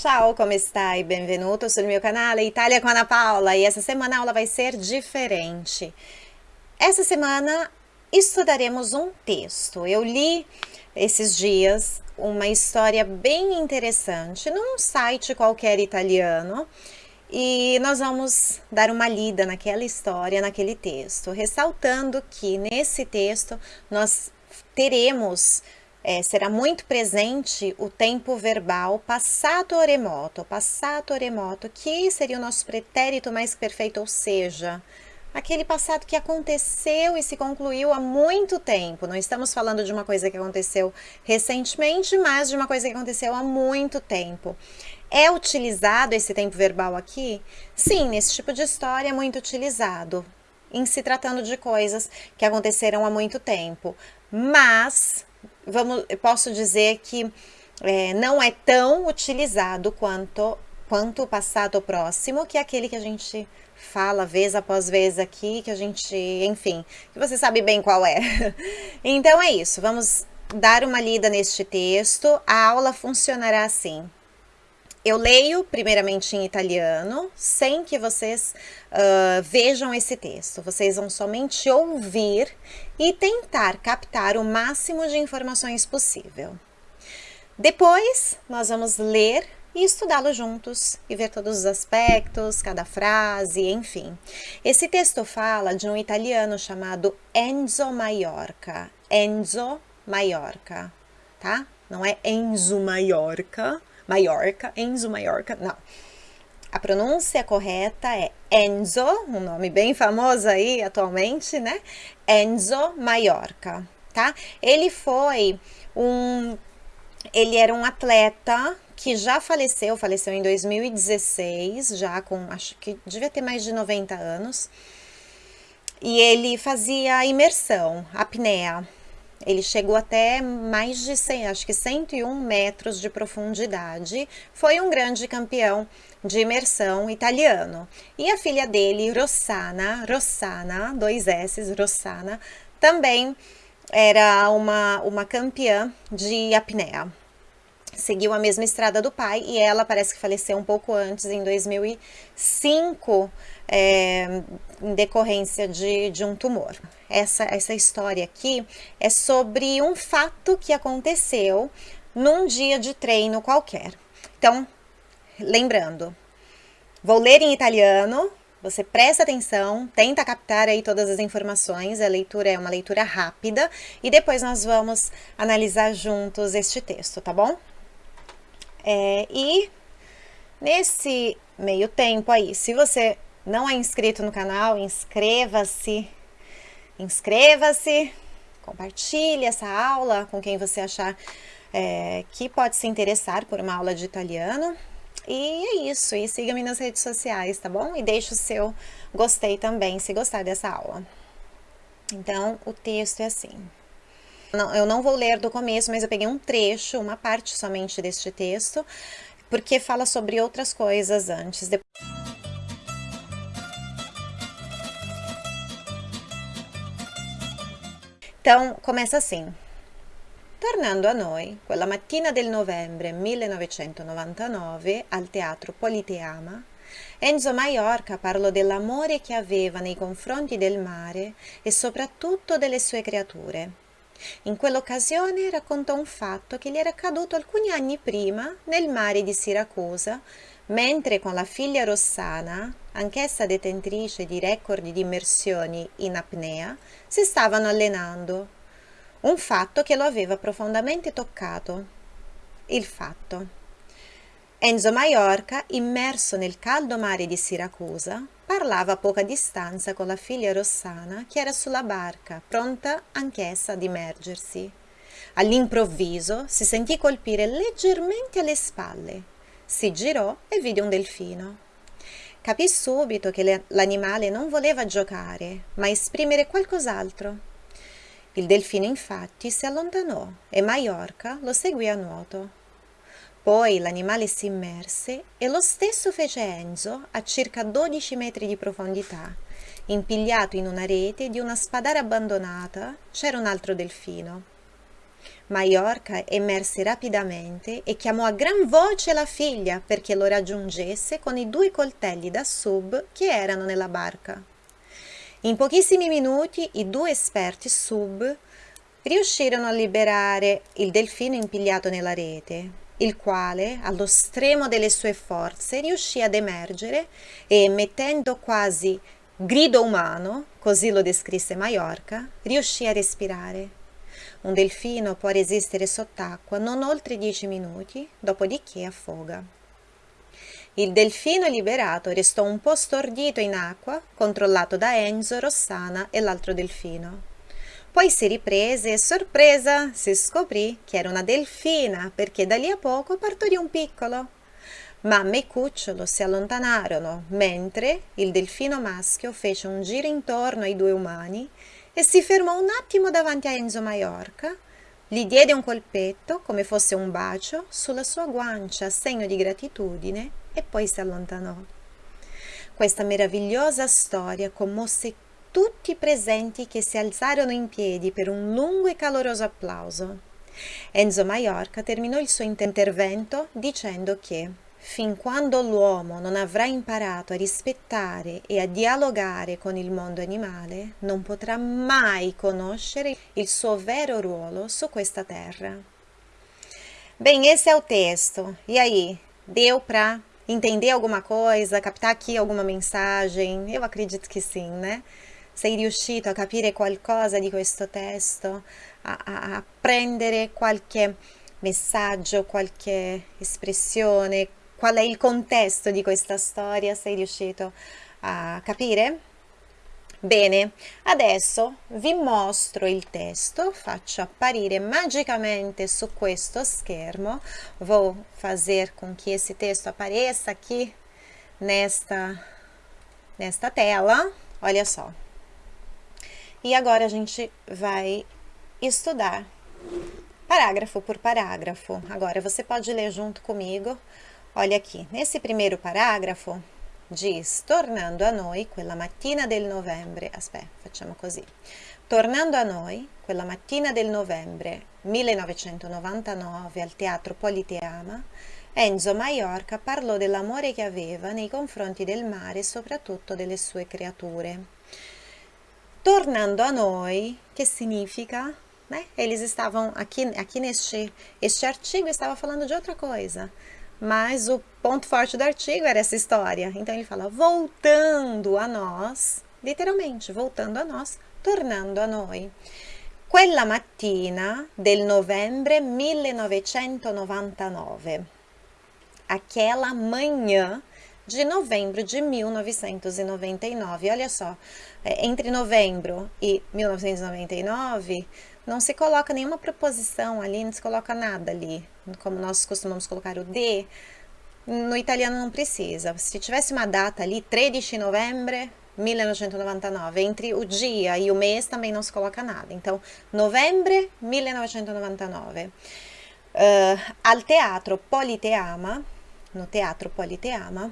Ciao, come stai? Benvenuto sul mio canale Itália com Ana Paula e essa semana a aula vai ser diferente. Essa semana estudaremos um texto. Eu li esses dias uma história bem interessante num site qualquer italiano e nós vamos dar uma lida naquela história, naquele texto, ressaltando que nesse texto nós teremos é, será muito presente o tempo verbal passato remoto, passato remoto, que seria o nosso pretérito mais perfeito, ou seja, aquele passado que aconteceu e se concluiu há muito tempo. Não estamos falando de uma coisa que aconteceu recentemente, mas de uma coisa que aconteceu há muito tempo. É utilizado esse tempo verbal aqui? Sim, nesse tipo de história é muito utilizado, em se tratando de coisas que aconteceram há muito tempo. Mas, vamos, posso dizer que é, não é tão utilizado quanto, quanto o passado próximo, que é aquele que a gente fala vez após vez aqui, que a gente, enfim, que você sabe bem qual é. Então é isso, vamos dar uma lida neste texto. A aula funcionará assim. Eu leio primeiramente em italiano, sem que vocês uh, vejam esse texto. Vocês vão somente ouvir e tentar captar o máximo de informações possível. Depois, nós vamos ler e estudá-lo juntos e ver todos os aspectos, cada frase, enfim. Esse texto fala de um italiano chamado Enzo Maiorca. Enzo Maiorca, tá? Não é Enzo Maiorca, Maiorca, Enzo Maiorca, não. A pronúncia correta é Enzo, um nome bem famoso aí atualmente, né? Enzo Maiorca, tá? Ele foi um ele era um atleta que já faleceu, faleceu em 2016, já com, acho que devia ter mais de 90 anos. E ele fazia imersão, apneia. Ele chegou até mais de 100, acho que 101 metros de profundidade. Foi um grande campeão de imersão italiano. E a filha dele, Rossana, Rossana, dois S, Rossana, também era uma, uma campeã de apneia seguiu a mesma estrada do pai e ela parece que faleceu um pouco antes, em 2005, é, em decorrência de, de um tumor. Essa, essa história aqui é sobre um fato que aconteceu num dia de treino qualquer. Então, lembrando, vou ler em italiano, você presta atenção, tenta captar aí todas as informações, a leitura é uma leitura rápida e depois nós vamos analisar juntos este texto, tá bom? É, e nesse meio tempo aí, se você não é inscrito no canal, inscreva-se, inscreva-se, compartilhe essa aula com quem você achar é, que pode se interessar por uma aula de italiano. E é isso, e siga-me nas redes sociais, tá bom? E deixe o seu gostei também, se gostar dessa aula. Então, o texto é assim. Eu não vou ler do começo, mas eu peguei um trecho, uma parte somente deste texto, porque fala sobre outras coisas antes. Então, começa assim. Tornando a noi, quella mattina del novembre 1999, al Teatro Politeama, Enzo Maiorca parlò dell'amore che aveva nei confronti del mare e soprattutto delle sue creature. In quell'occasione raccontò un fatto che gli era accaduto alcuni anni prima nel mare di Siracusa, mentre con la figlia Rossana, anch'essa detentrice di record di immersioni in apnea, si stavano allenando. Un fatto che lo aveva profondamente toccato. Il fatto. Enzo Maiorca, immerso nel caldo mare di Siracusa, Parlava a poca distanza con la figlia Rossana che era sulla barca, pronta anch'essa ad immergersi. All'improvviso si sentì colpire leggermente alle spalle. Si girò e vide un delfino. Capì subito che l'animale non voleva giocare, ma esprimere qualcos'altro. Il delfino infatti si allontanò e Maiorca lo seguì a nuoto. Poi l'animale si immerse e lo stesso fece Enzo a circa 12 metri di profondità. Impigliato in una rete di una spadara abbandonata c'era un altro delfino. Maiorca emerse rapidamente e chiamò a gran voce la figlia perché lo raggiungesse con i due coltelli da sub che erano nella barca. In pochissimi minuti i due esperti sub riuscirono a liberare il delfino impigliato nella rete, il quale, allo stremo delle sue forze, riuscì ad emergere e, emettendo quasi grido umano, così lo descrisse Maiorca, riuscì a respirare. Un delfino può resistere sott'acqua non oltre 10 minuti, dopodiché affoga. Il delfino liberato restò un po' stordito in acqua, controllato da Enzo, Rossana e l'altro delfino. Poi si riprese e sorpresa si scoprì che era una delfina perché da lì a poco partorì un piccolo. Mamma e cucciolo si allontanarono mentre il delfino maschio fece un giro intorno ai due umani e si fermò un attimo davanti a Enzo Maiorca, gli diede un colpetto come fosse un bacio sulla sua guancia segno di gratitudine e poi si allontanò. Questa meravigliosa storia commosse tutti i presenti che si alzarono in piedi per un lungo e caloroso applauso. Enzo Maiorca terminò il suo intervento dicendo che fin quando l'uomo non avrà imparato a rispettare e a dialogare con il mondo animale, non potrà mai conoscere il suo vero ruolo su questa terra. Bem, esse é o texto. E aí, deu para entender alguma coisa, captar aqui alguma mensagem? Eu acredito que sim, né? sei riuscito a capire qualcosa di questo testo, a, a, a prendere qualche messaggio, qualche espressione, qual è il contesto di questa storia, sei riuscito a capire? Bene, adesso vi mostro il testo, faccio apparire magicamente su questo schermo, vou fazer com que esse texto apareça aqui nesta, nesta tela, olha só. E agora a gente vai estudar parágrafo por parágrafo. Agora você pode ler junto comigo. Olha aqui, nesse primeiro parágrafo diz: Tornando a noi quella mattina del novembre. Aspetta, facciamo così. Tornando a noi, quella mattina del novembre 1999 al Teatro Politeama, Enzo Maiorca parlò dell'amore che aveva nei confronti del mare e soprattutto delle sue creature. Tornando a noi, que significa, né? Eles estavam aqui, aqui neste este artigo estava falando de outra coisa, mas o ponto forte do artigo era essa história. Então ele fala voltando a nós, literalmente, voltando a nós, tornando a noi. Quella mattina del novembre 1999. Aquela manhã de novembro de 1999. Olha só, é, entre novembro e 1999, não se coloca nenhuma preposição ali, não se coloca nada ali, como nós costumamos colocar o de, no italiano não precisa. Se tivesse uma data ali, 13 de novembro 1999, entre o dia e o mês também não se coloca nada. Então, novembro 1999. Uh, al teatro Politeama, no teatro Politeama,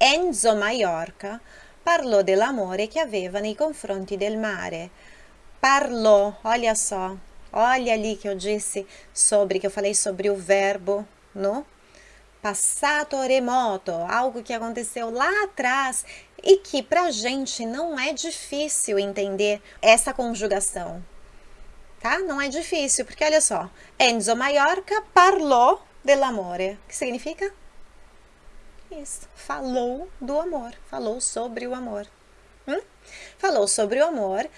Enzo Maiorca parlò dell'amore che aveva nei confronti del mare. Parlò, olha só, olha ali que eu disse sobre, que eu falei sobre o verbo no passado remoto, algo que aconteceu lá atrás e que pra gente não é difícil entender essa conjugação, tá? Não é difícil, porque olha só, Enzo Maiorca parlò dell'amore, que significa isso, falou do amor, falou sobre o amor. Hum? Falou sobre o amor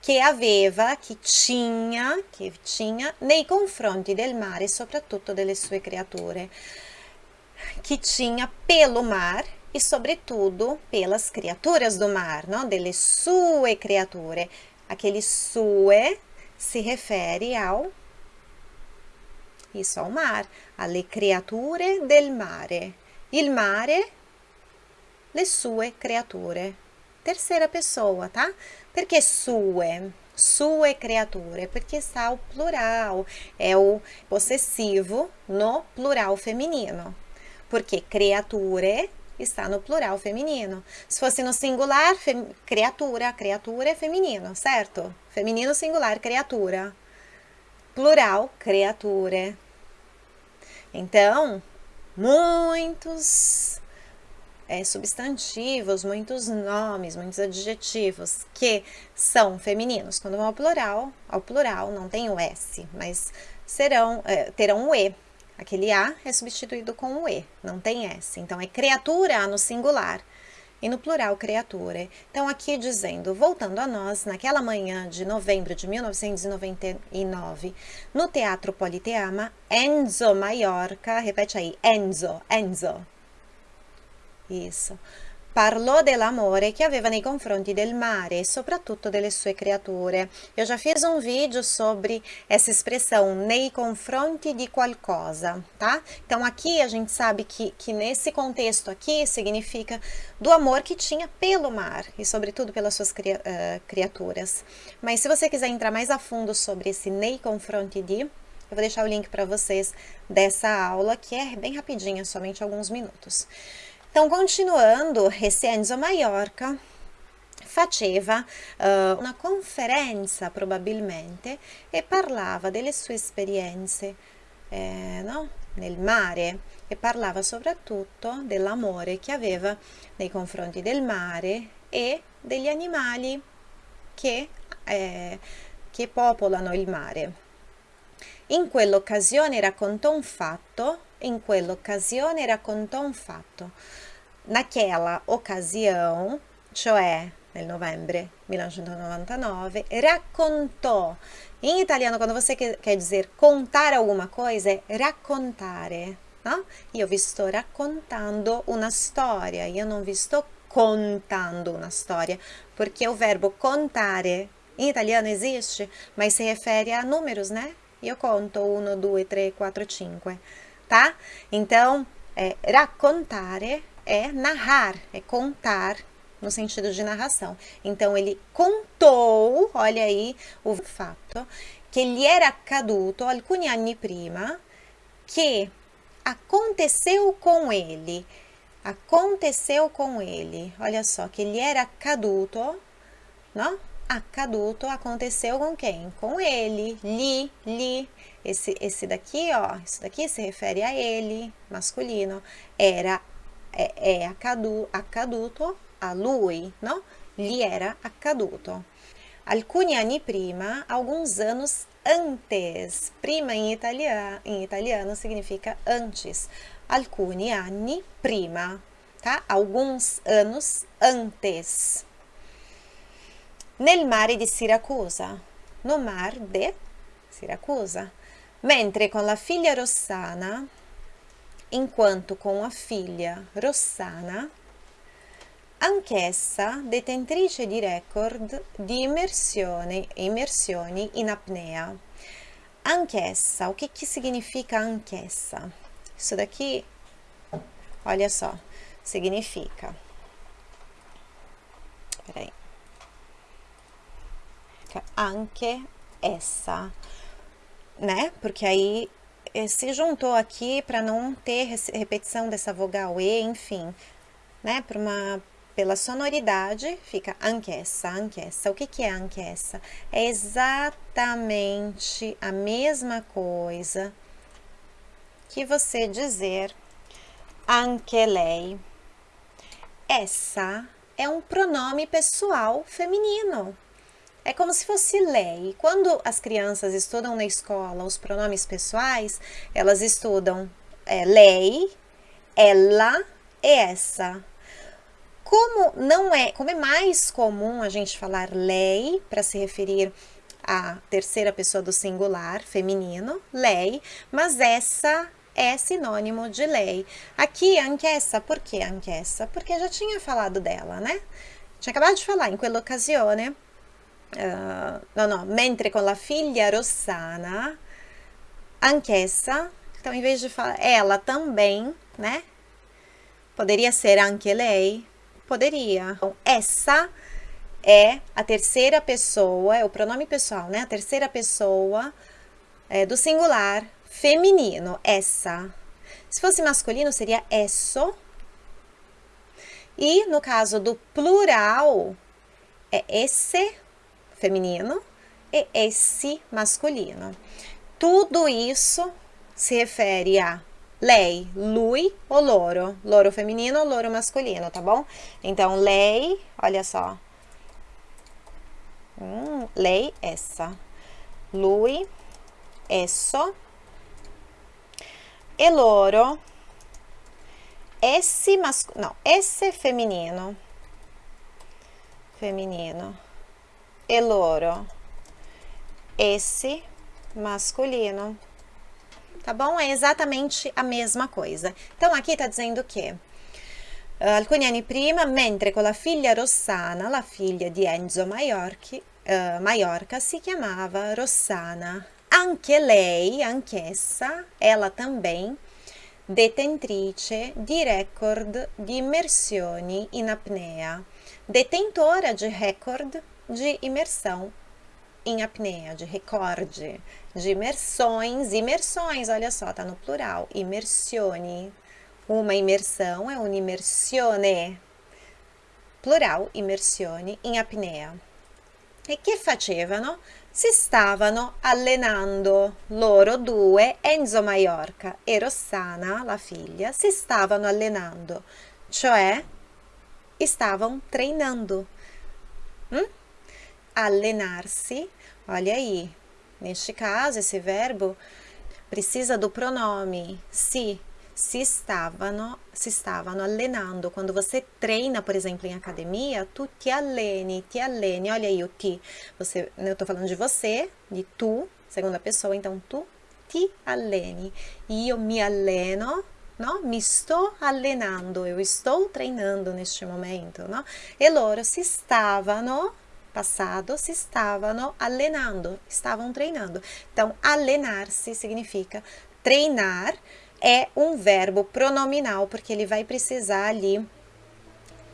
che aveva, che tinha, che tinha nei confronti del mare e soprattutto delle sue creature. Que tinha pelo mar e sobretudo pelas criaturas do mar, não? delle sue creature. Aquele sue se refere ao isso ao mar, alle creature del mare. il mare, le sue creature. Terceira pessoa, tá? Perché sue? Sue creature, porque está o plural, é o possessivo no plural feminino. Porque creature está no plural feminino. Se fosse no singular, criatura, criatura é feminino, certo? Feminino singular, criatura. plural, creature. Então, muitos é, substantivos, muitos nomes, muitos adjetivos que são femininos. Quando vão ao plural, ao plural não tem o S, mas serão, é, terão o E. Aquele A é substituído com o E, não tem S. Então, é criatura no singular e no plural criatura. Então, aqui dizendo, voltando a nós, naquela manhã de novembro de 1999, no Teatro Politeama, Enzo Maiorca, repete aí, Enzo, Enzo. Isso parlò dell'amore che aveva nei confronti del mare e soprattutto delle sue creature. Eu já fiz um vídeo sobre essa expressão, nei confronti di qualcosa, tá? Então aqui a gente sabe que, que nesse contexto aqui significa do amor que tinha pelo mar e sobretudo pelas suas cria, uh, criaturas. Mas se você quiser entrar mais a fundo sobre esse nei confronti di, eu vou deixar o link para vocês dessa aula, que é bem rapidinha, somente alguns minutos. Então, continuando, esse Enzo Maiorca faceva uh, una conferenza probabilmente e parlava delle sue esperienze eh, no? nel mare e parlava soprattutto dell'amore che aveva nei confronti del mare e degli animali che, eh, che popolano il mare. In quell'occasione raccontò un fatto em quell'occasione raccontou um fato. Naquela ocasião, cioè nel novembre 1999, raccontou. Em italiano, quando você quer dizer contar alguma coisa, é raccontare. No? Io vi sto raccontando una storia, io non vi sto contando una storia, porque o verbo contare em italiano existe, mas se refere a números, né? Io conto 1, 2, 3, 4, 5 tá? Então, é, raccontare é narrar, é contar no sentido de narração. Então, ele contou, olha aí o fato, que ele era accaduto alcuni anni prima, que aconteceu com ele, aconteceu com ele, olha só, que ele era accaduto, não? Accaduto aconteceu com quem? Com ele, li, li, esse, esse daqui, ó, isso daqui se refere a ele, masculino, era, é, é accadu, accaduto a lui, no? Gli era accaduto. Alcuni anni prima, alguns anos antes. Prima em italiano, em italiano significa antes. Alcuni anni prima, tá? Alguns anos antes. Nel mare di Siracusa, no mar de Siracusa mentre con la figlia Rossana, in quanto con la figlia Rossana, anch'essa detentrice di record di immersioni, immersioni in apnea. Anch'essa, o que, que significa anch'essa? Isso daqui, olha só, significa. Peraí. Anche essa né? Porque aí eh, se juntou aqui para não ter repetição dessa vogal E, enfim, né? Por uma, pela sonoridade, fica anquessa, anquessa. O que, que é anquessa? É exatamente a mesma coisa que você dizer anche lei. Essa é um pronome pessoal feminino. É como se fosse lei. Quando as crianças estudam na escola os pronomes pessoais, elas estudam é, lei, ela e essa. Como não é, como é mais comum a gente falar lei para se referir à terceira pessoa do singular feminino, lei, mas essa é sinônimo de lei. Aqui, anch'essa, por que anch'essa? Porque já tinha falado dela, né? Tinha acabado de falar, em quell'occasione uh, no, no, mentre con la figlia Rossana, anch'essa, então em vez de falar ela também, né? Poderia ser anche lei? Poderia. Então, essa é a terceira pessoa, é o pronome pessoal, né? A terceira pessoa é, do singular feminino, essa. Se fosse masculino, seria esso. E no caso do plural, é esse feminino e esse masculino. tudo isso se refere a lei, lui ou loro. Loro feminino loro masculino, tá bom? Então, lei, olha só. Hum, lei, essa. Lui, esso. E loro, esse masculino, não, esse feminino. Feminino. E loro, esse masculino tá bom? É exatamente a mesma coisa. Então, aqui tá dizendo che uh, alcuni anni prima, mentre con la figlia Rossana, la figlia di Enzo Maiorchi, uh, Maiorca, si chiamava Rossana. Anche lei, anch'essa, ela também, detentrice di record di immersioni in apnea, detentora de record de imersão em apneia, de recorde, de imersões, imersões, olha só, tá no plural, immersioni. Uma imersão é un'immersione, plural, immersioni, in apnea. E che facevano? Si stavano allenando, loro due, Enzo Maiorca e Rossana, la figlia, si stavano allenando, cioè stavano treinando. Hum? Alienar-se, olha aí, neste caso, esse verbo precisa do pronome se, se stavano, se stavano allenando. Quando você treina, por exemplo, em academia, tu te alleni, te alleni, olha aí o ti, você, eu tô falando de você, de tu, segunda pessoa, então tu ti alleni. Io mi alleno, no? Mi sto allenando, eu estou treinando neste momento, no? E loro si stavano passado se estavam allenando, estavam treinando. Então, alenar-se significa treinar, é um verbo pronominal, porque ele vai precisar ali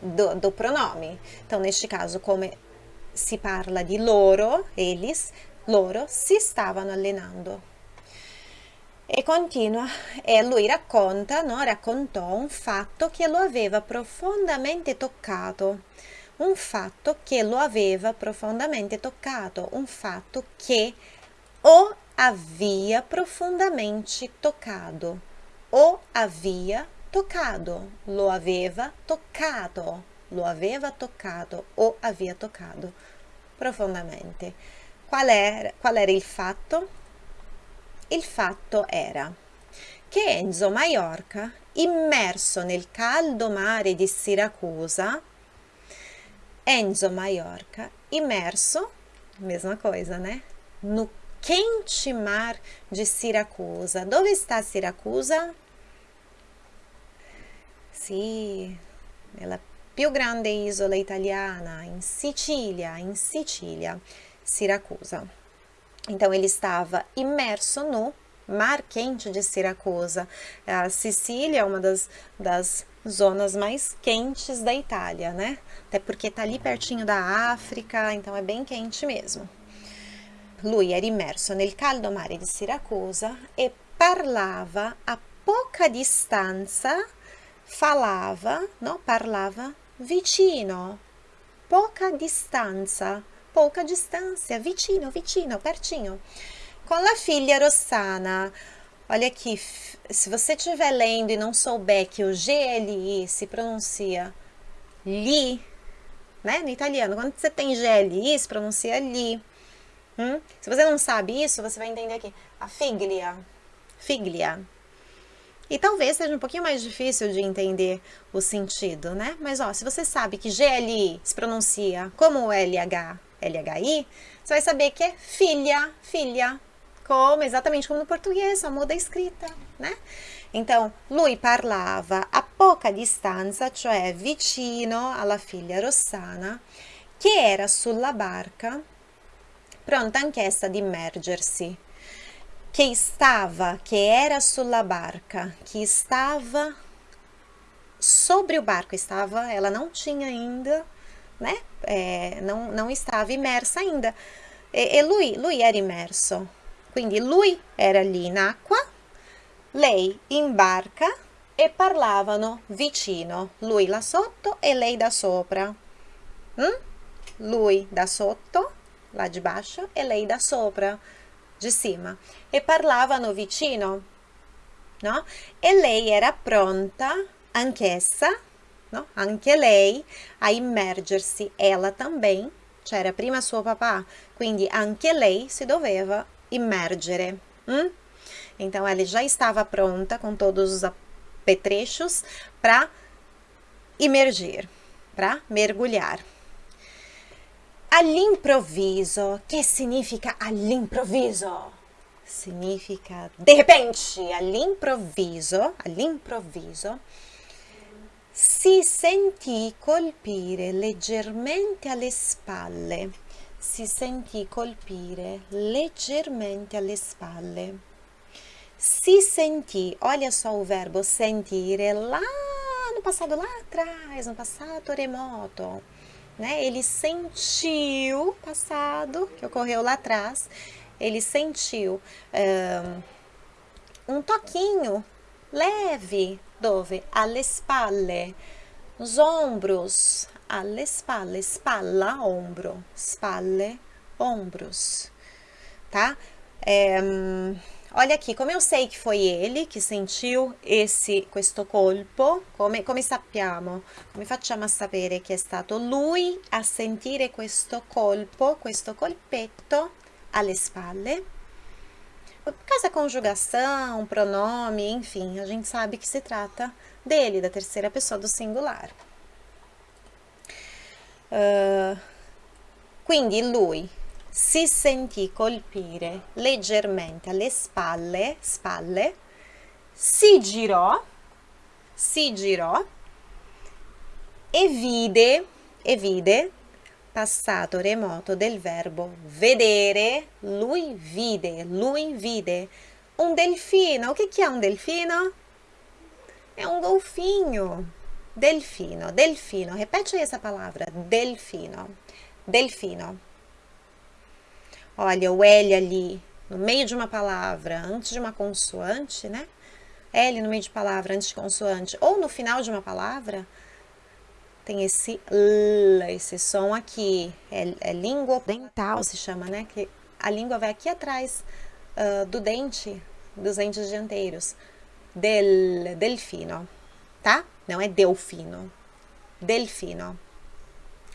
do, do pronome. Então, neste caso, como se parla di loro, eles, loro si stavano allenando. E continua, e lui racconta, no? raccontò un fatto che lo aveva profondamente toccato un fatto che lo aveva profondamente toccato, un fatto che o havia profondamente toccato, o havia toccato, lo aveva toccato, lo aveva toccato o havia toccato profondamente. Qual era, qual era il fatto? Il fatto era che Enzo Maiorca, immerso nel caldo mare di Siracusa, Enzo Maiorca, immerso, mesma coisa, né? No quente mar de Siracusa. Dove está Siracusa? Sì, nella più grande isola italiana, in Sicilia, in Sicilia, Siracusa. Então, ele estava imerso no mar quente de Siracusa. A Sicília é uma das, das zonas mais quentes da Itália, né? Até porque tá ali pertinho da África, então é bem quente mesmo. Lui era immerso nel caldo mare di Siracusa e parlava a poca distanza, falava, no? Parlava vicino, poca distanza, pouca distância, vicino, vicino, pertinho. Com la figlia Rossana, Olha aqui, se você estiver lendo e não souber que o GLI se pronuncia li, né? No italiano, quando você tem GLI, se pronuncia li. Hum? Se você não sabe isso, você vai entender aqui a figlia, figlia. E talvez seja um pouquinho mais difícil de entender o sentido, né? Mas ó, se você sabe que GLI se pronuncia como LH, LHI, você vai saber que é filha, filha, como, exatamente como no português, só muda a escrita, né? Então, lui parlava a poca distanza, cioè vicino alla figlia Rossana, che era sulla barca, pronta anch'essa ad immergersi, che stava, che era sulla barca, que estava sobre o barco, estava, ela não tinha ainda, né? É, não, não estava imersa ainda. E, e lui, lui era immerso, Quindi lui era lì in acqua, lei in barca e parlavano vicino, lui là sotto e lei da sopra. Mm? Lui da sotto, là di baixo, e lei da sopra. de cima, e parlavano vicino, no? E lei era pronta, anch'essa, no? anche lei, a immergersi, ela também, c'era prima suo papà, quindi anche lei si doveva immergere. Hum? Então, ela já estava pronta com todos os apetrechos para imergir, para mergulhar. All'improvviso, che significa all'improvviso? Significa de repente, all'improvviso, all'improvviso, si sentì colpire leggermente alle spalle, si sentì colpire leggermente alle spalle. Si sentì, olha só o verbo sentire lá no passado lá atrás, no passado remoto né? Ele sentiu passado, que ocorreu lá atrás, ele sentiu um, um toquinho leve, dove? Alle spalle, nos ombros, alle spalle, spalla, ombro, spalle, ombros, tá? É, Olha aqui, como eu sei que foi ele que sentiu esse, questo colpo, come, come sappiamo, come facciamo a sapere che è stato lui a sentire questo colpo, questo colpetto alle spalle? Causa da conjugação, pronome, enfim, a gente sabe que se trata dele, da terceira pessoa do singular. Uh, quindi lui si sentì colpire leggermente alle spalle, spalle, si girò, si girò e vide, e vide, passato remoto del verbo vedere, lui vide, lui vide um delfino. O que, que é delfino? É um golfinho. Delfino, delfino. Repete aí essa palavra, delfino, delfino. Olha, o L ali no meio de uma palavra, antes de uma consoante, né? L no meio de palavra, antes de consoante, ou no final de uma palavra, tem esse L, esse som aqui. É, é língua dental, se chama, né? Que a língua vai aqui atrás uh, do dente, dos dentes dianteiros. Del, delfino, tá? Não é delfino. Delfino.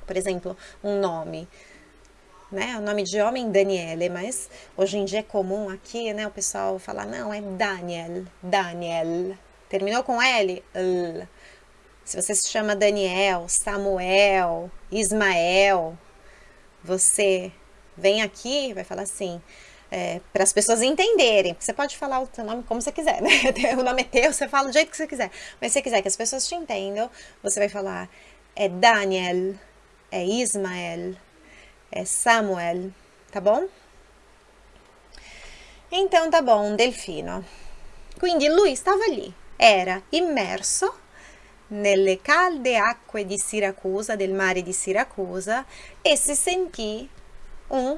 Por exemplo, um nome né? O nome de homem Daniele, mas hoje em dia é comum aqui, né? O pessoal falar, não, é Daniel, Daniel. Terminou com L? L. Se você se chama Daniel, Samuel, Ismael, você vem aqui, vai falar assim, é, para as pessoas entenderem. Você pode falar o seu nome como você quiser, né? O nome é teu, você fala do jeito que você quiser. Mas se você quiser que as pessoas te entendam, você vai falar é Daniel, é Ismael, é Samuel, tá bom? Então tá bom, Delfino. Quindi lui stava lì, era immerso nelle calde acque di Siracusa, del mare di Siracusa, e si sentì un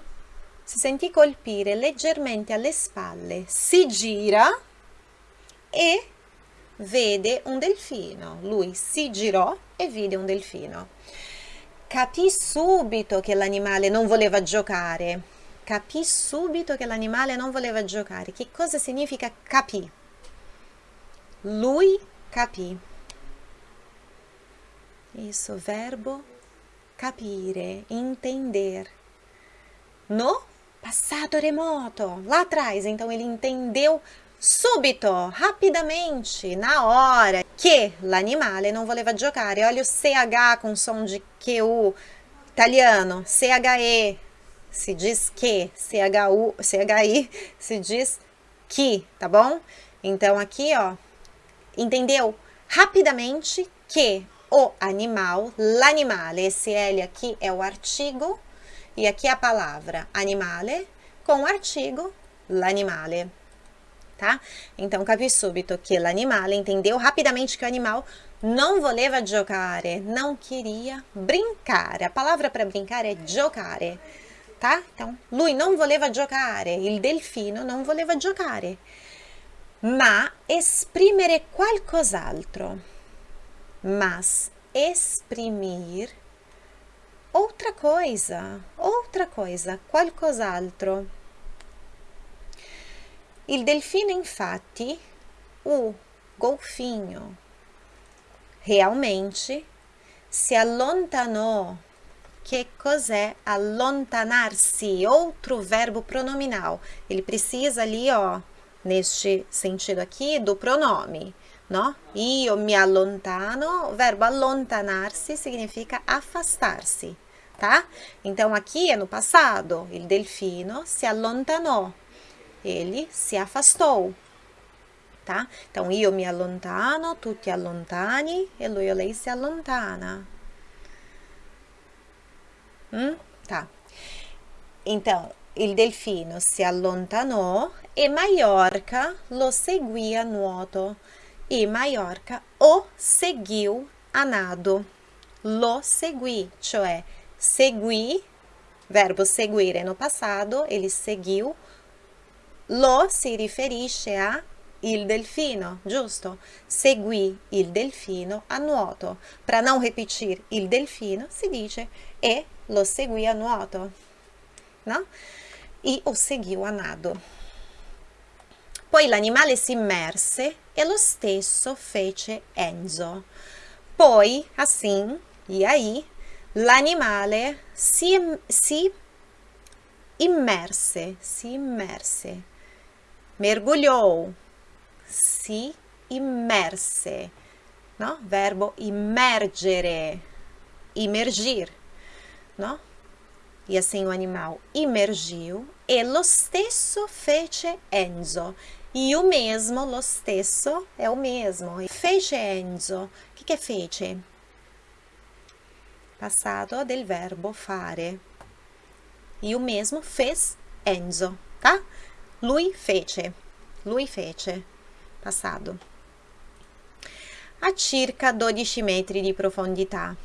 si sentì colpire leggermente alle spalle, si gira e vede un delfino. Lui si girò e vide un delfino capì subito che l'animale non voleva giocare. Capì subito che l'animale non voleva giocare. Che cosa significa capì? Lui capì. Isso, verbo capire, entender. No passato remoto, lá atrás. Então ele entendeu subito, rapidamente, na hora, che l'animale non voleva giocare. Olha o CH com som de QU italiano, CHE, se diz que, CHU, CHI, se diz que, tá bom? Então aqui, ó, entendeu? Rapidamente que o animal, l'animale, esse L aqui é o artigo, e aqui é a palavra animale, com o artigo l'animale tá? Então, capi subito que l'animale entendeu rapidamente que o animal não voleva giocare, não queria brincar. A palavra para brincar é giocare, tá? Então, lui não voleva giocare, il delfino non voleva giocare, ma esprimere qualcos'altro. Mas exprimir outra coisa, outra coisa, qualcos'altro Il delfino, infatti, o golfinho, realmente se allontanou. Que cos'è allontanarsi? Outro verbo pronominal. Ele precisa ali, ó, neste sentido aqui, do pronome, no? Io mi allontano, verbo allontanarsi significa afastar-se, tá? Então, aqui é no passado, il delfino se allontanou, ele se afastou, tá? Então, io mi allontano, tu ti allontani e lui ou lei se allontana. Hum? Tá. Então, il delfino si allontanò e Maiorca lo seguì a nuoto. E Maiorca o seguiu a nado. Lo seguì, cioè seguì, verbo seguire no passado, ele seguiu. Lo si riferisce a il delfino, giusto? Seguì il delfino a nuoto. Para não repetir il delfino, si dice e lo seguì a nuoto, no? E o seguiu a nado. Poi l'animale si immerse e lo stesso fece Enzo. Poi, assim, e aí, l'animale si, si immerse, si immerse, mergulhou, si immerse, no? Verbo immergere, immergir, no? E assim o animal imergiu e lo stesso fece Enzo. E o mesmo, lo stesso, é o mesmo. Fece Enzo. O que, que é fece? Passado del verbo fare. E o mesmo fez Enzo, tá? Lui fece. Lui fece. Passado. A circa 12 metri di profondità.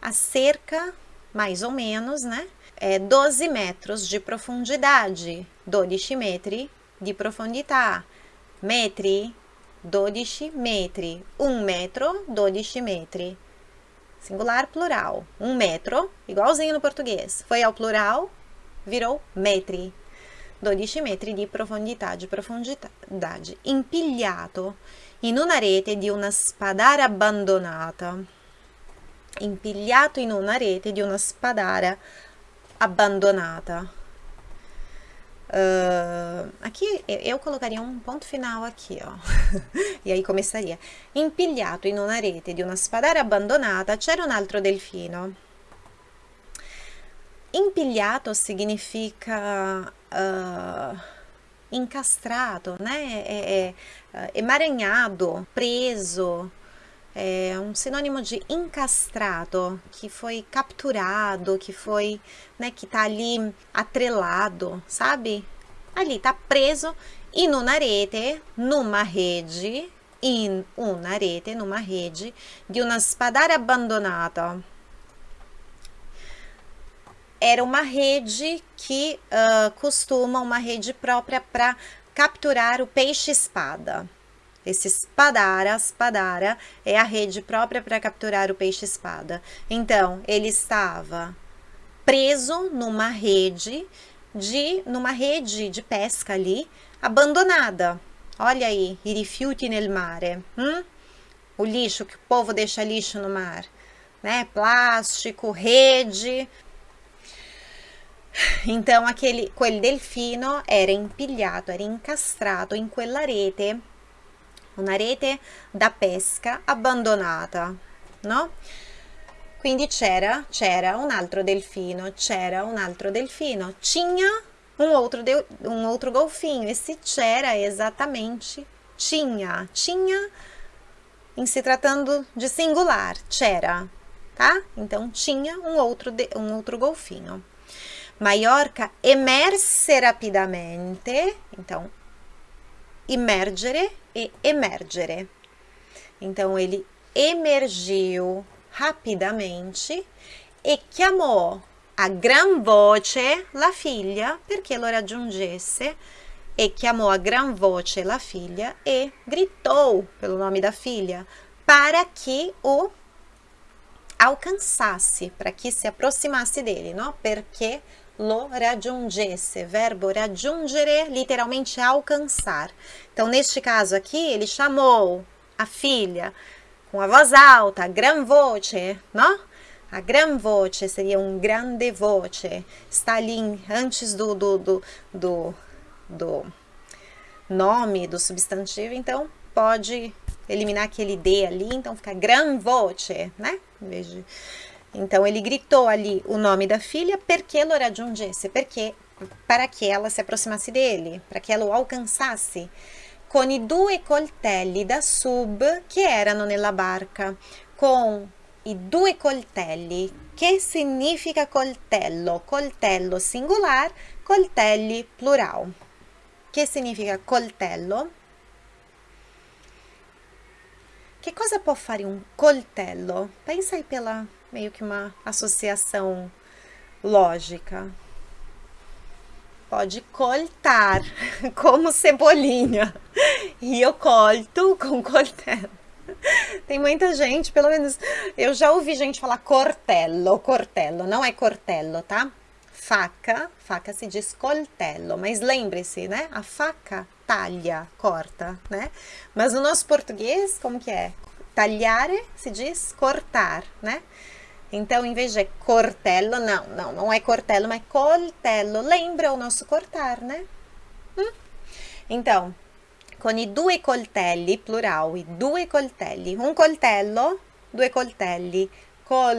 A cerca, mais ou menos, né? É 12 metros de profundidade. 12 metri di profondità. Metri, 12 metri. Un metro, 12 metri. Singular, plural. Um metro, igualzinho no português. Foi ao plural, virou metri. 12 metri di profondità, di profondidade. Impigliato in una rete di una spadara abbandonata. Impigliato in una rete di una spadara abandonata. Uh, aqui eu colocaria um ponto final aqui, ó. e aí começaria. Impigliato in una rete di una spadara abbandonata c'era un altro delfino. Impigliato significa uh, incastrato, né? É, é, emaranhado, preso. É um sinônimo de encastrado, que foi capturado, que foi, né, que tá ali atrelado, sabe? Ali, tá preso in una rete, numa rede, in una rete, numa rede, de uma spadara abbandonata. Era uma rede que uh, costuma, uma rede própria para capturar o peixe-espada. Esse espadara, espadara, é a rede própria para capturar o peixe-espada. Então, ele estava preso numa rede de numa rede de pesca ali, abandonada. Olha aí, i rifiuti nel mare. Hum? O lixo que o povo deixa lixo no mar, né? Plástico, rede. Então, aquele quel delfino era empilhato, era incastrato in quella rete una rete da pesca abbandonata, no? Quindi c'era, c'era un altro delfino, c'era un altro delfino, tinha um outro, de, um outro golfinho. Esse c'era exatamente tinha, tinha em se tratando de singular, c'era, tá? Então, tinha um outro, de, um outro golfinho. Maiorca emerse rapidamente, então, immergere e emergere. Então, ele emergiu rapidamente e chiamò a gran voce la figlia perché lo raggiungesse e chiamò a gran voce la figlia e gritou pelo nome da filha para que o alcançasse, para que se aproximasse dele, não? Porque lo raggiungesse, verbo raggiungere, literalmente alcançar. Então, neste caso aqui, ele chamou a filha com a voz alta, gran voce, não? A gran voce seria um grande voce. Está ali antes do, do, do, do, do nome do substantivo, então pode eliminar aquele D ali, então fica gran voce, né? Em vez de... Então ele gritou ali o nome da filha perché lo raggiungesse, porque para que ela se aproximasse dele, para que ela o alcançasse, con i due coltelli da sub che erano nella barca, com i due coltelli. Che significa coltello? Coltello singular, coltelli plural. Che significa coltello? Que cosa può fare um coltello? Pensa aí pela meio que uma associação lógica. Pode coltar, como cebolinha. E eu colto com coltello. Tem muita gente, pelo menos eu já ouvi gente falar cortello, cortello, não é cortello, tá? Faca, faca se diz coltello, mas lembre-se, né? A faca talha, corta, né? Mas no nosso português, como que é? Tagliare se diz cortar, né? Então, em vez de cortello, não, não, não é cortello, mas coltello. Lembra o nosso cortar, né? Hum? Então, com i due coltelli, plural, i due coltelli. Um coltello, due coltelli. Col,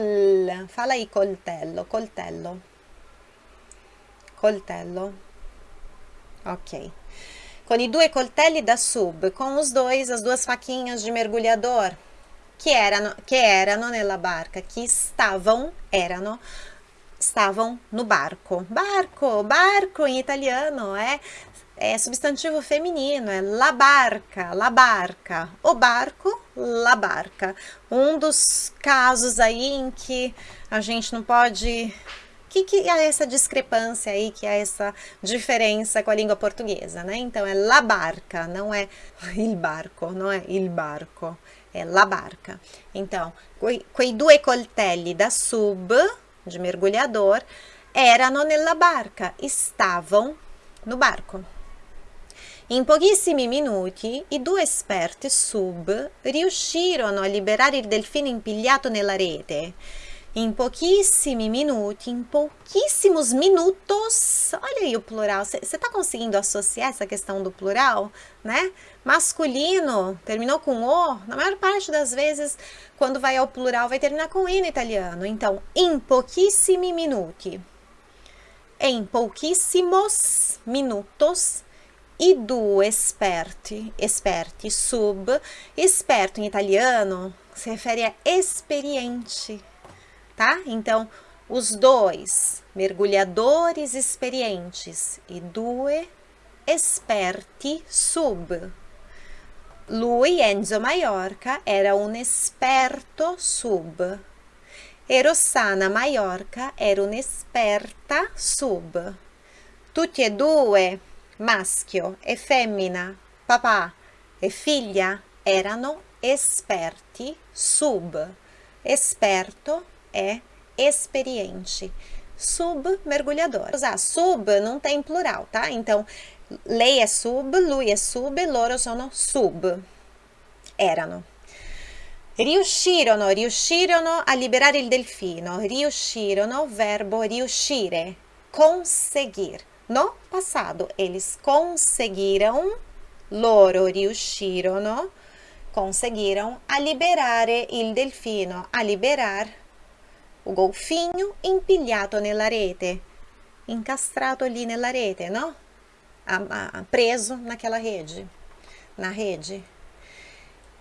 fala aí coltello, coltello. Coltello. Ok. Com i due coltelli da sub, com os dois, as duas faquinhas de mergulhador, que erano, que erano nella barca, que estavam, erano, estavam no barco. Barco, barco em italiano é é substantivo feminino, é la barca, la barca. O barco, la barca. Um dos casos aí em que a gente não pode... Que, que é essa discrepância aí, que é essa diferença com a língua portuguesa, né? Então, é la barca, não é il barco, não é il barco, é la barca. Então, quei, due coltelli da sub, de mergulhador, erano nella barca, estavam no barco. In pochissimi minuti i due esperti sub riuscirono a liberare il delfino impigliato nella rete. Em pouquíssimos minutos, em pouquíssimos minutos, olha aí o plural, você está conseguindo associar essa questão do plural, né? Masculino, terminou com O, na maior parte das vezes, quando vai ao plural, vai terminar com I no italiano. Então, in pochissimi minuti. Em pouquíssimos minutos, e do esperti, esperti, sub. Esperto em italiano se refere a experiente, tá? Então, os dois, mergulhadores experientes e due esperti sub. Lui, Enzo Maiorca, era un esperto sub. E Rossana Maiorca era un'esperta sub. Tutti e due maschio e femmina, papà e figlia erano esperti sub. Esperto é experiente. Sub, mergulhador. Usar sub não tem plural, tá? Então, lei é sub, lui é sub, loro sono sub. Erano. Riuscirono, riuscirono a liberare il delfino. Riuscirono, verbo riuscire. Conseguir. No passado, eles conseguiram, loro riuscirono, conseguiram a liberare il delfino, a liberar o golfinho impigliato nella rete, incastrato ali nella rete, no? Preso naquela rede, na rede.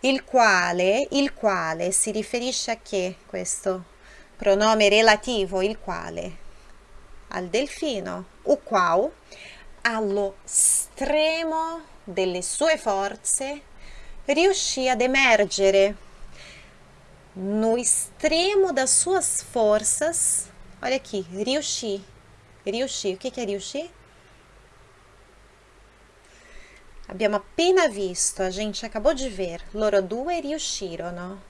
Il quale, il quale si riferisce a che questo pronome relativo, il quale? al delfino, o qual, allo stremo delle sue forze, riuscì ad emergere no extremo das suas forças. Olha aqui, riuscì. Riuscì. O que é riuscì? Abbiamo appena visto, a gente acabou de ver, loro due riuscirono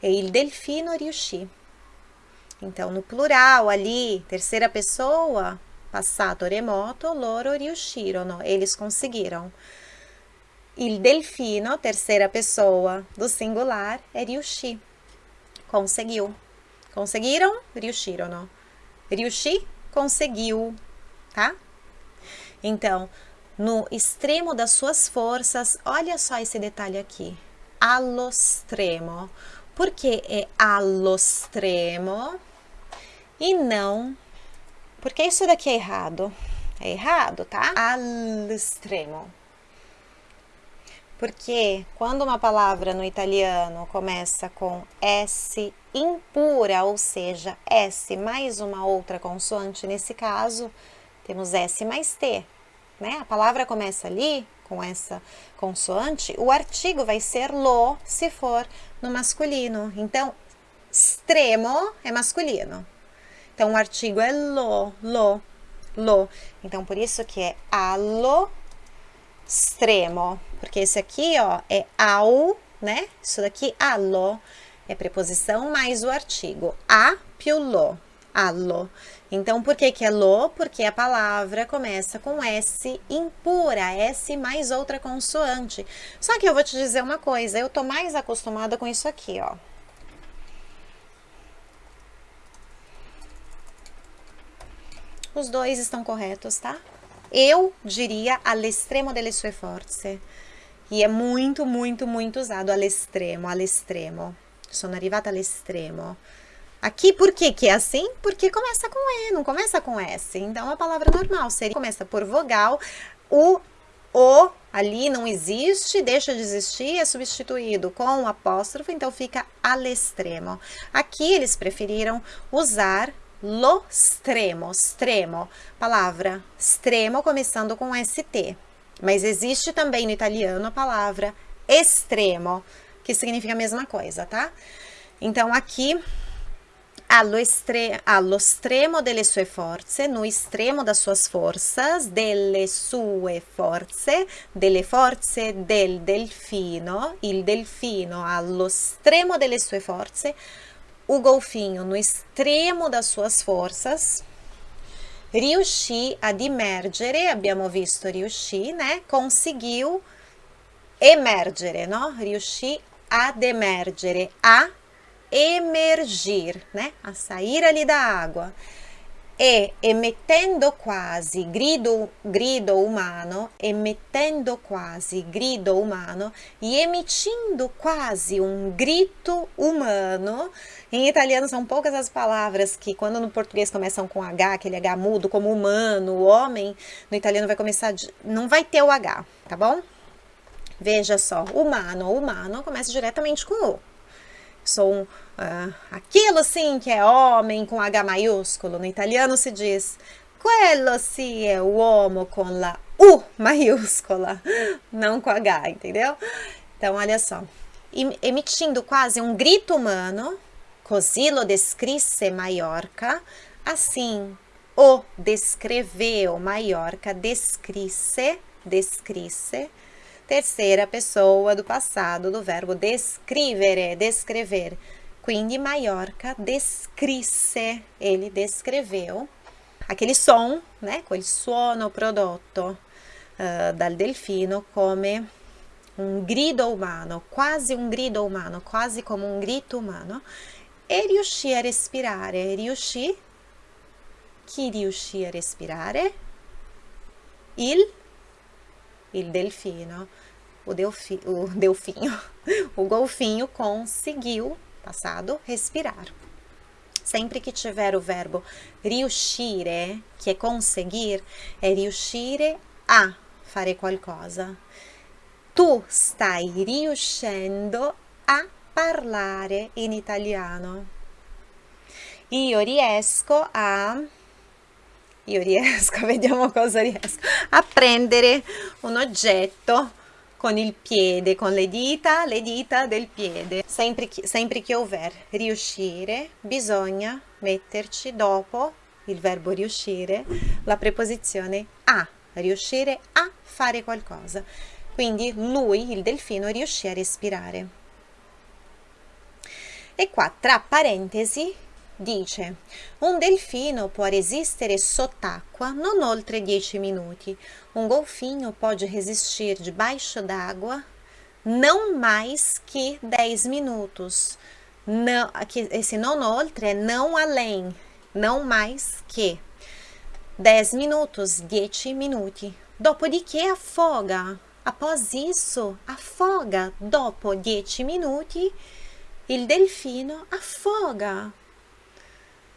e il delfino riuscì. Então, no plural ali, terceira pessoa, passato remoto, loro riuscirono, eles conseguiram. Il delfino, terceira pessoa do singular, é riuscì, conseguiu. Conseguiram? Riuscirono. Riuscì? Conseguiu, tá? Então, no extremo das suas forças, olha só esse detalhe aqui. Allo stremo. Por que é allo stremo e não... Porque isso daqui é errado. É errado, tá? Al extremo. Porque quando uma palavra no italiano começa com S impura, ou seja, S mais uma outra consoante, nesse caso, temos S mais T, né? A palavra começa ali com essa consoante, o artigo vai ser lo se for no masculino. Então, extremo é masculino. Então, o artigo é lo, lo, lo. Então, por isso que é allo extremo, porque esse aqui, ó, é ao, né? Isso daqui, allo, é preposição mais o artigo. A più lo, allo. Então, por que que é lo? Porque a palavra começa com S impura, S mais outra consoante. Só que eu vou te dizer uma coisa, eu tô mais acostumada com isso aqui, ó. Os dois estão corretos, tá? Eu diria all'estremo delle sue forze. E é muito, muito, muito usado all'estremo, all'estremo. Sono arrivata all'estremo. Aqui, por que que é assim? Porque começa com E, não começa com S. Então, a palavra normal seria, começa por vogal, o o ali não existe, deixa de existir, é substituído com um apóstrofo, então fica all'estremo. Aqui eles preferiram usar lo extremo, extremo, palavra extremo começando com ST. Mas existe também no italiano a palavra extremo, que significa a mesma coisa, tá? Então, aqui, allo, estre allo extremo delle sue forze, no extremo das suas forças, delle sue forze, delle forze del delfino, il delfino allo extremo delle sue forze, o golfinho no extremo das suas forças, riuscì ad emergere, abbiamo visto riuscì, né? Conseguiu emergere, no? Riuscì ad emergere, a emergir, né? A sair ali da água e emettendo quasi grido, grido umano, emettendo quasi grido umano e emitindo quase um grito humano. Em italiano são poucas as palavras que quando no português começam com H, aquele H mudo, como humano, homem, no italiano vai começar, de, não vai ter o H, tá bom? Veja só, humano, humano começa diretamente com O sou uh, aquilo sim que é homem com H maiúsculo. No italiano se diz quello sì è uomo con la U maiúscula, não com H, entendeu? Então, olha só, emitindo quase um grito humano, così lo descrisse Maiorca, assim o descreveu Maiorca, descrisse, descrisse, terceira pessoa do passado do verbo descrivere, descrever. Quindi Maiorca descrisse, ele descreveu aquele som, né, quel suono prodotto uh, dal delfino come un grido umano, quasi un grido umano, quasi come un grito umano, e riuscì a respirare. Riuscì? Chi riuscì a respirare? Il il delfino, o, delfi, o delfinho, o golfinho conseguiu, passado, respirar. Sempre que tiver o verbo riuscire, que é conseguir, é riuscire a fare qualcosa. Tu stai riuscendo a parlare in italiano. Io riesco a io riesco, vediamo cosa riesco, a prendere un oggetto con il piede, con le dita, le dita del piede. Sempre sempre che houver riuscire, bisogna metterci dopo il verbo riuscire la preposizione a, riuscire a fare qualcosa. Quindi lui, il delfino, riuscì a respirare. E qua, tra parentesi, dice un delfino può resistere sott'acqua non oltre 10 minuti. Um golfinho pode resistir debaixo d'água não mais que 10 minutos. Não, aqui, esse non oltre é não além, não mais que 10 minutos, 10 minuti. Dopodiché afoga. Após isso, afoga. Dopo 10 minuti, il delfino afoga.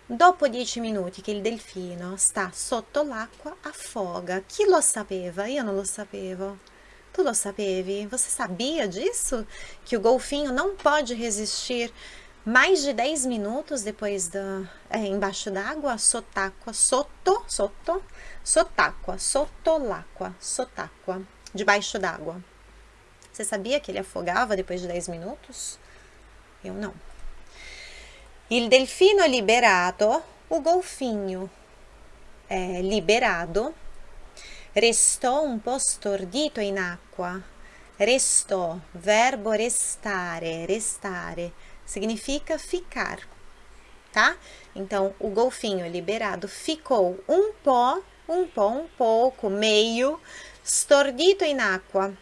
Dopo 10 minuti che il delfino sta sotto l'acqua, afoga. Chi lo sapeva? Io non lo sapevo. Tu lo sapevi? Você sabia disso? Que o golfinho não pode resistir mais de 10 minutos depois da é, embaixo d'água, sotáqua, sotto, sotto, sotáqua, sotto l'acqua, sotáqua, debaixo d'água. Você sabia que ele afogava depois de 10 minutos? Eu não. Il delfino liberato, o golfinho é, liberado, restou um po' stordito in acqua. Restou, verbo restare, restare, significa ficar, tá? Então, o golfinho liberado ficou um pó, um pó, um pouco, meio, stordito in acqua,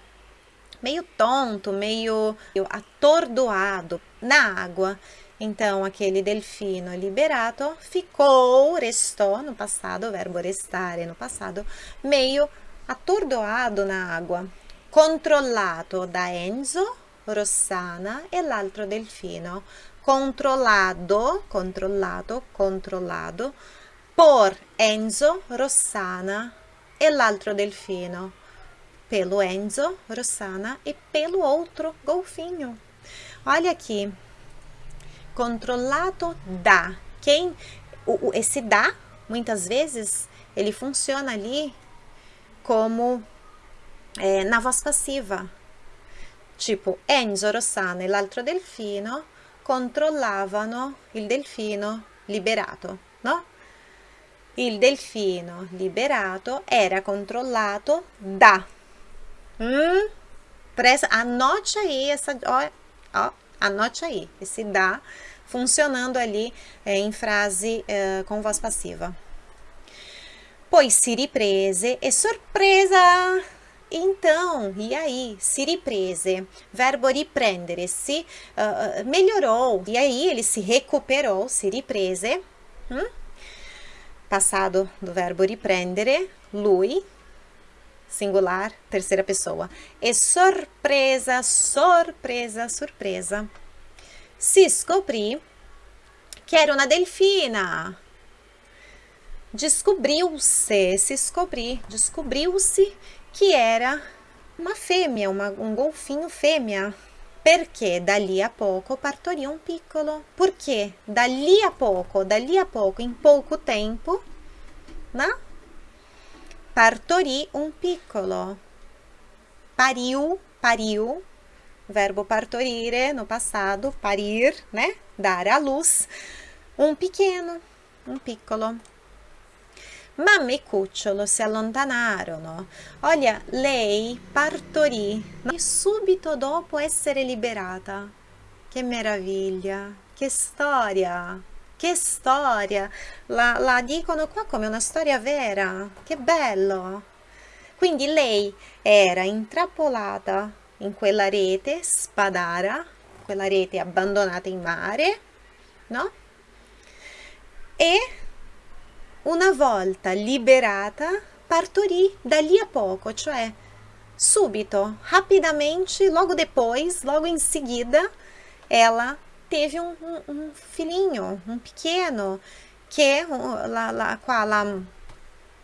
meio tonto, meio atordoado na água. Então, aquele delfino liberato ficou, restou no passado, o verbo restare no passado, meio atordoado na água, controllato da Enzo, Rossana e l'altro delfino. Controllado, controllato, controllado, por Enzo, Rossana e l'altro delfino. Pelo Enzo, Rossana e pelo outro golfinho. Olha aqui, controlado da. Quem o, esse da, muitas vezes, ele funciona ali como é, na voz passiva. Tipo, Enzo Rossana e l'altro delfino controllavano il delfino liberato, no? Il delfino liberato era controllato da. Hum? Presta, anote aí essa, ó, ó, Anote aí, esse dá funcionando ali é, em frase é, com voz passiva. Poi si riprese e sorpresa! Então, e aí? Si riprese, verbo riprendere, se uh, melhorou. E aí ele se recuperou, si riprese. Hum? Passado do verbo riprendere, lui, singular, terceira pessoa. E surpresa, surpresa, surpresa. Se scoprì que era uma delfina. Descobriu-se, se descobri, descobriu-se que era uma fêmea, uma, um golfinho fêmea. Perché dali a poco partorì un piccolo. Porque dali a poco, dali a poco, em pouco tempo, né? Partorì un piccolo. Pariu, pariu, verbo partorire no passado, parir, né? Dar à luz. Um pequeno, um piccolo. Mamma e cucciolo si allontanarono. Olha, lei partorì subito dopo essere liberata. Che meraviglia, che storia! Che storia! La, la dicono qua come una storia vera. Che bello! Quindi lei era intrappolata in quella rete spadara, quella rete abbandonata in mare, no? E una volta liberata partorì da lì a poco, cioè subito, rapidamente, logo depois, logo em seguida, ela teve um, um, um filhinho, um pequeno, que é lá, lá, qua, lá,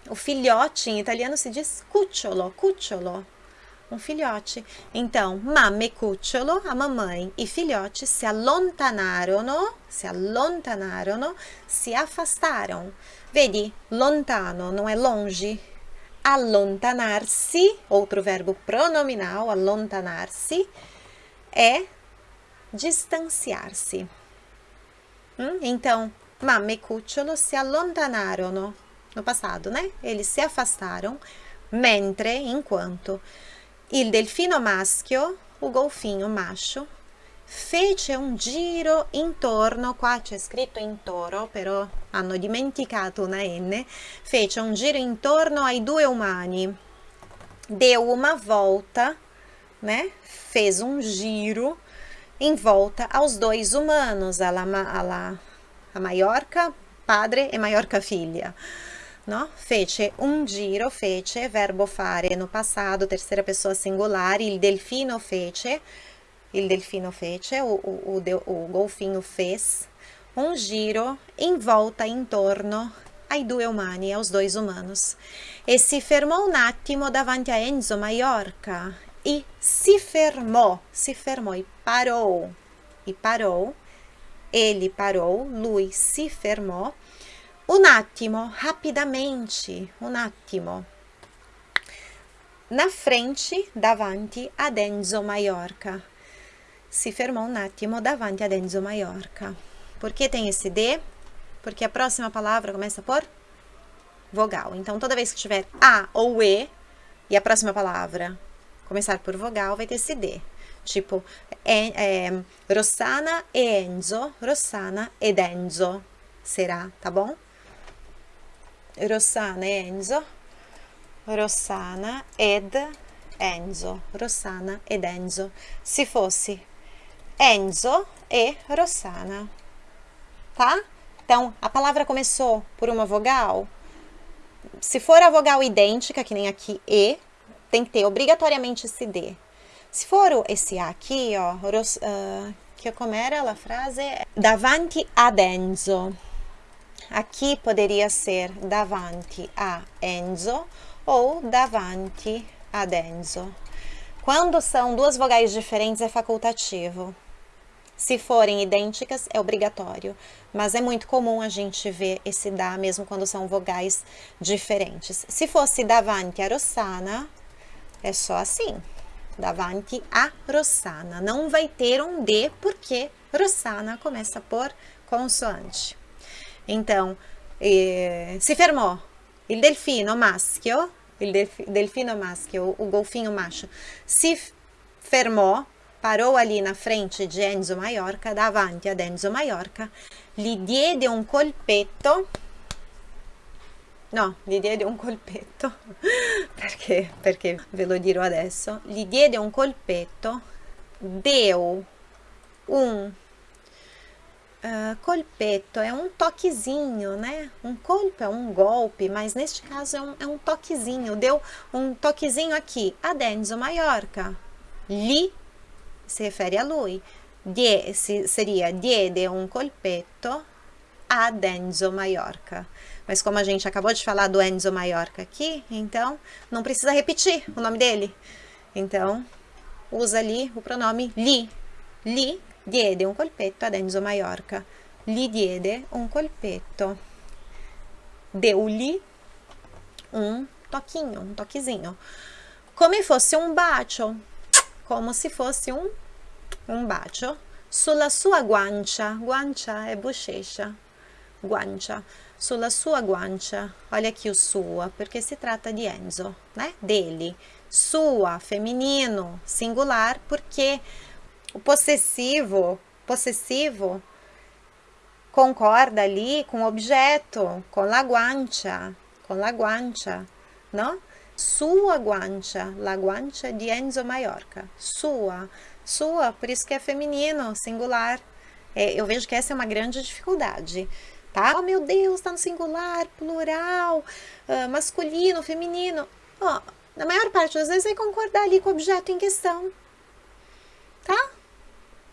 o filhote em italiano se diz cucciolo, cucciolo, um filhote. Então, mamma e cucciolo, a mamãe e filhote se allontanarono, se allontanarono, se afastaram. Vedi, lontano não é longe. Allontanarsi, outro verbo pronominal, allontanarsi, é distanciar-se. Hum? Então, mamma e cucciolo si allontanarono, no passado, né? Eles se afastaram, mentre, enquanto, il delfino maschio, o golfinho macho, fece un giro intorno, qua c'è scritto in toro, però hanno dimenticato una N, fece un giro intorno ai due umani. Deu uma volta, né? Fez um giro em volta aos dois humanos, alla, alla, a Maiorca padre e Maiorca figlia. No? Fece un giro, fece, verbo fare no passato, terceira pessoa singular, il delfino fece, il delfino fece, o, o, o, o golfinho fez, um giro em volta, intorno ai due umani, aos dois humanos. E si fermò un attimo davanti a Enzo Maiorca. E si fermò, si fermò e parou. E parou, ele parou, lui si fermò. Un attimo, rapidamente, un attimo. Na frente, davanti ad Enzo Maiorca si fermou um attimo davanti ad Enzo Maiorca. Por que tem esse D? Porque a próxima palavra começa por vogal. Então, toda vez que tiver A ou E e a próxima palavra começar por vogal, vai ter esse D. Tipo, é, é, Rossana e Enzo, Rossana ed Enzo será, tá bom? Rossana e Enzo, Rossana ed Enzo, Rossana ed Enzo. Se fosse Enzo e Rossana, tá? Então, a palavra começou por uma vogal. Se for a vogal idêntica, que nem aqui E, tem que ter obrigatoriamente esse D. Se for esse A aqui, ó, uh, que como era a frase? Davanti ad Enzo. Aqui poderia ser davanti a Enzo ou davanti ad Enzo. Quando são duas vogais diferentes, é facultativo. Se forem idênticas, é obrigatório, mas é muito comum a gente ver esse da mesmo quando são vogais diferentes. Se fosse davanti a Rossana, é só assim, davanti a Rossana. Não vai ter um D, porque Rossana começa por consoante. Então, eh, se fermò il delfino maschio, il delfino maschio, o golfinho macho, se fermò parou ali na frente de Enzo Maiorca, davanti ad Enzo Maiorca, gli diede un colpetto, no, gli diede un colpetto, perché, perché ve lo dirò adesso, gli diede un colpetto, deu un uh, colpetto, é um toquezinho, né? Um colpo é um golpe, mas neste caso é um, é um toquezinho, deu um toquezinho aqui, ad Enzo Maiorca, lhe si refere a lui. Die, seria diede um colpetto ad Enzo Maiorca. Mas como a gente acabou de falar do Enzo Maiorca aqui, então não precisa repetir o nome dele. Então, usa ali o pronome li. Li diede un colpetto ad Enzo Maiorca. Gli diede un colpetto. Deu-lhe um toquinho, um toquezinho. Come fosse um bacio, como se fosse um un bacio sulla sua guancia, guancia é bochecha, guancia, sulla sua guancia, olha aqui o sua, porque se trata de Enzo, né, dele, sua, feminino, singular, porque o possessivo, possessivo, concorda ali com o objeto, com la guancia, com la guancia, não? Sua guancia, la guancia de Enzo Maiorca, sua, sua, por isso que é feminino, singular. É, eu vejo que essa é uma grande dificuldade, tá? Oh, meu Deus, tá no singular, plural, uh, masculino, feminino. Oh, na maior parte das vezes vai concordar ali com o objeto em questão, tá?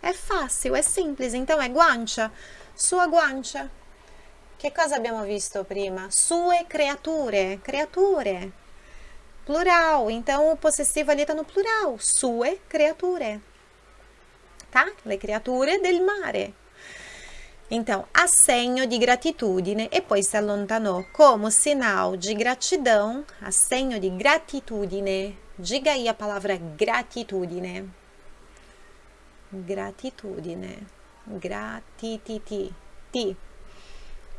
É fácil, é simples. Então, é guancia, sua guancia. Che cosa abbiamo visto prima? Sue creature, creature. Plural, então o possessivo ali está no plural. Sue creature tá? Le creature del mare. Então, assegno di gratitudine e poi si allontanò como sinal de gratidão, assegno di gratitudine. Diga aí a palavra gratitudine. Gratitudine. Gratititi. Ti.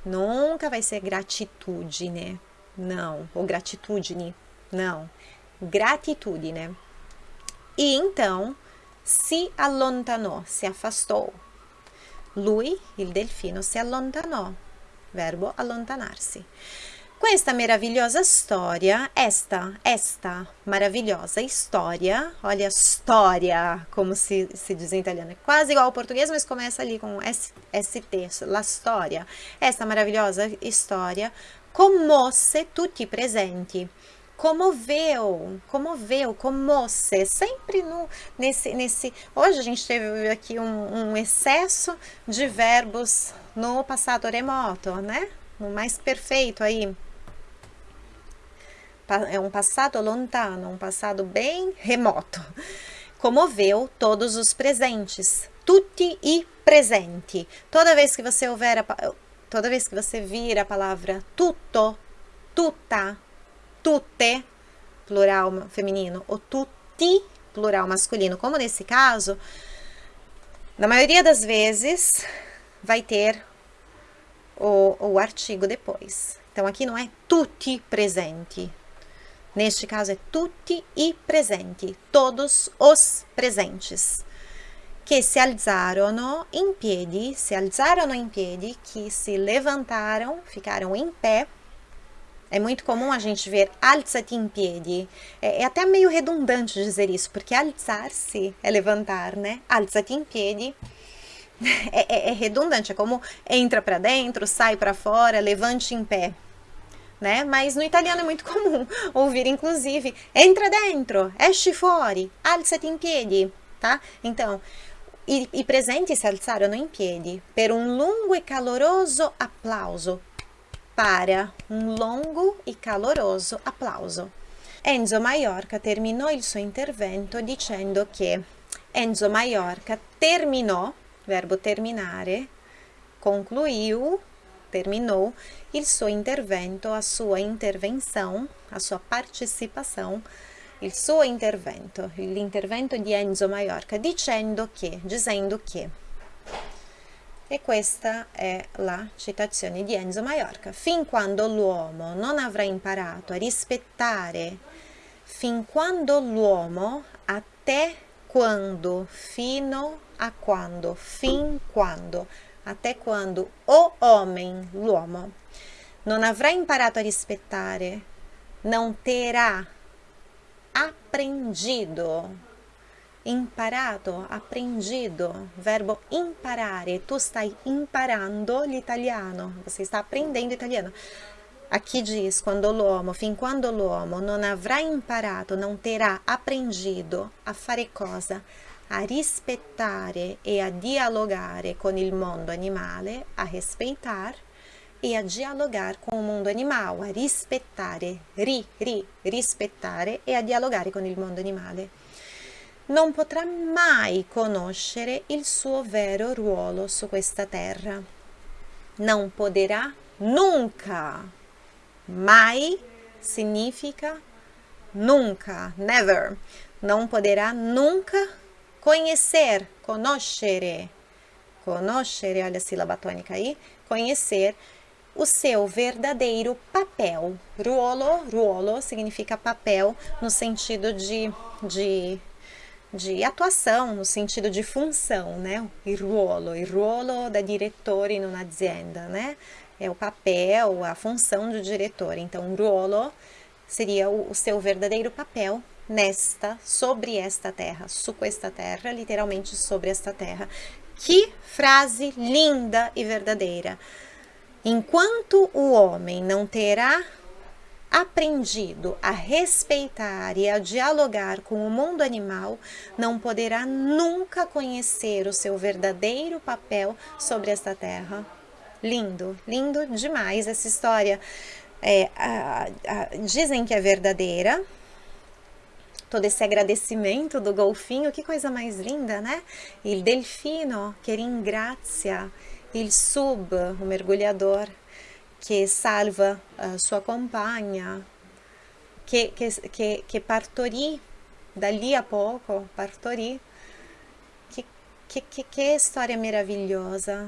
Nunca vai ser gratitudine. Não. Ou gratitudine. Não. Gratitudine. E então, si allontanò, si afastou. Lui, il delfino, si allontanò, verbo allontanarsi. Questa maravilhosa história, esta, esta maravilhosa história, olha, história, como se, se diz em italiano, é quase igual ao português, mas começa ali com ST, la storia. Esta maravilhosa história commosse tutti presenti comoveu, comoveu, comosse, sempre no, nesse, nesse, hoje a gente teve aqui um, um excesso de verbos no passado remoto, né, no mais perfeito aí, é um passado lontano, um passado bem remoto, comoveu todos os presentes, tutti i presenti, toda vez que você houver, a, toda vez que você vir a palavra tutto, tutta, tutte, plural feminino, ou tutti, plural masculino, como nesse caso, na maioria das vezes vai ter o, o artigo depois. Então, aqui não é tutti presenti. Neste caso é tutti i presenti, todos os presentes. Que se alzarono in piedi, se alzarono in piedi, que se levantaram, ficaram em pé, é muito comum a gente ver alzati in piedi. É, é, até meio redundante dizer isso, porque alzar-se é levantar, né? Alzati in piedi é, é, é redundante, é como entra para dentro, sai para fora, levante em pé. Né? Mas no italiano é muito comum ouvir, inclusive, entra dentro, esci fuori, alzati in piedi, tá? Então, i, i presenti si alzarono in piedi per un lungo e caloroso applauso para um longo e caloroso applauso. Enzo Maiorca terminou il suo intervento dicendo che Enzo Maiorca terminou, verbo terminare, concluiu, terminou il suo intervento, a sua intervenção, a sua participação, il suo intervento, l'intervento di Enzo Maiorca, dicendo che, dizendo che e questa è la citazione di Enzo Maiorca. Fin quando l'uomo non avrà imparato a rispettare, fin quando l'uomo, até quando, fino a quando, fin quando, até quando o homem, l'uomo, non avrà imparato a rispettare, não terá aprendido imparato, aprendido, verbo imparare, tu stai imparando l'italiano, você está aprendendo italiano. Aqui diz, quando l'uomo, fin quando l'uomo non avrà imparato, não terá aprendido a fare cosa? A rispettare e a dialogare con il mondo animale, a respeitar e a dialogar com o mundo animal, a rispettare, ri, ri, rispettare e a dialogare con il mondo animale non potrà mai conoscere il suo vero ruolo su questa terra. Não poderá nunca. Mai significa nunca, never. Não poderá nunca conhecer, conoscere. Conoscere, olha a sílaba tônica aí. Conhecer o seu verdadeiro papel. Ruolo, ruolo significa papel no sentido de, de de atuação, no sentido de função, né? Il ruolo, il ruolo da direttore in un'azienda, né? É o papel, a função do diretor. Então, ruolo seria o, o seu verdadeiro papel nesta, sobre esta terra, su questa terra, literalmente sobre esta terra. Que frase linda e verdadeira! Enquanto o homem não terá aprendido a respeitar e a dialogar com o mundo animal, não poderá nunca conhecer o seu verdadeiro papel sobre esta terra. Lindo, lindo demais essa história. É, a, a, dizem que é verdadeira, todo esse agradecimento do golfinho, que coisa mais linda, né? Il delfino che ringrazia il sub, o mergulhador, che salva uh, sua compagna, che, che, che, che, partorì da lì a poco, partorì. Che storia meravigliosa!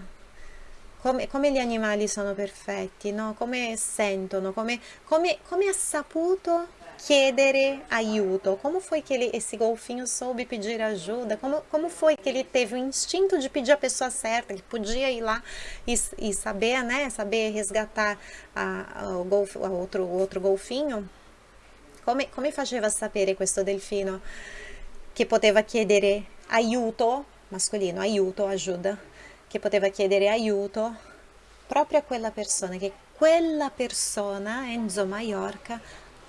Come, come, gli animali sono perfetti, no? come sentono, come, come, come ha saputo chiedere aiuto. Como foi que ele, esse golfinho soube pedir ajuda? Como, como foi que ele teve o instinto de pedir a pessoa certa, que podia ir lá e, e saber, né, saber resgatar a, a, o, golf, a outro, outro golfinho? Come, come faceva sapere questo delfino che poteva chiedere aiuto, mascolino, aiuto, ajuda, che poteva chiedere aiuto proprio a quella persona, che quella persona, Enzo Maiorca,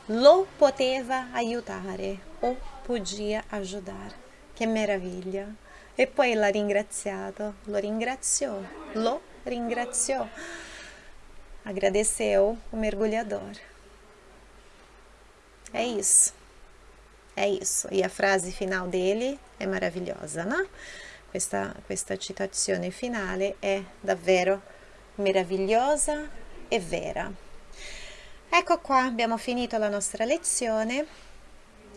lo poteva aiutare o podia ajudar. Che meraviglia! E poi l'ha ringraziato, lo ringraziò, lo ringraziò, agradeceu o mergulhador. É isso. É isso. E a frase final dele è meravigliosa, no? Questa, questa citazione finale è davvero meravigliosa e vera. Ecco qua, abbiamo finito la nostra lezione.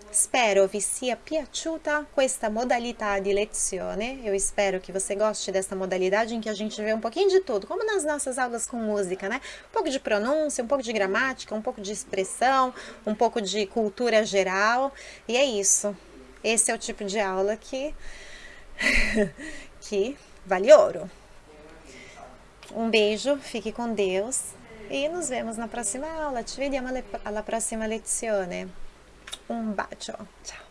Spero vi sia piaciuta questa modalità di lezione. Eu espero que você goste dessa modalidade em que a gente vê um pouquinho de tudo, como nas nossas aulas com música, né? Um pouco de pronúncia, um pouco de gramática, um pouco de expressão, um pouco de cultura geral. E é isso. Esse é o tipo de aula que, que vale ouro. Um beijo, fique com Deus e nos vemos na prossima aula. Ci vediamo alla prossima lezione. Un bacio, ciao!